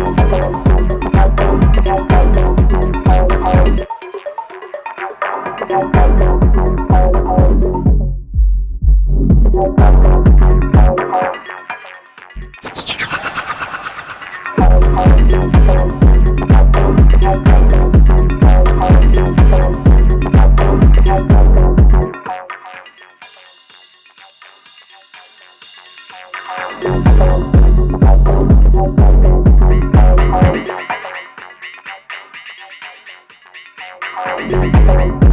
Müzik you.